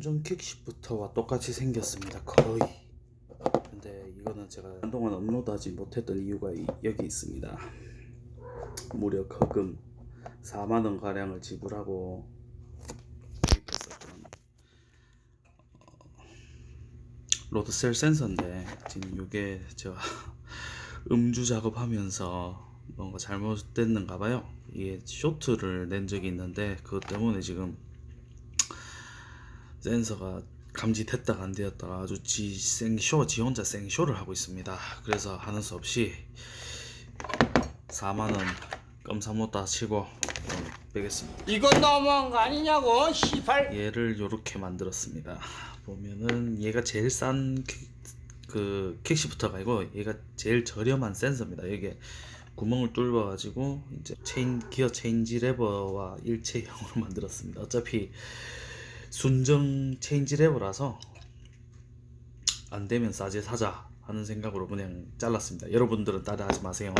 킥시프터와 똑같이 생겼습니다. 거의. 근데 이거는 제가 한동안 업로드하지 못했던 이유가 이- 여기 있습니다. 무려 거금 4만원 가량을 지불하고 구입했었던 어, 로드셀 센서인데 지금 이게 제가 음주 작업하면서 뭔가 잘못됐는가 봐요. 이게 쇼트를 낸 적이 있는데 그것 때문에 지금 센서가 감지됐다가 안 되었다가 아주 지 생쇼 지 혼자 생쇼를 하고 있습니다. 그래서 하는 수 없이 4만원 껌 사 먹었다 치고 빼겠습니다. 이건 너무한 거 아니냐고 시발. 얘를 요렇게 만들었습니다. 보면은 얘가 제일 싼 그 quick shifter가 아니고 얘가 제일 저렴한 센서입니다. 이게 구멍을 뚫어 가지고 이제 체인 기어 체인지 레버와 일체형으로 만들었습니다. 어차피 순정 체인지 레버라서 안 되면 싸제 사자 하는 생각으로 그냥 잘랐습니다. 여러분들은 따라하지 마세요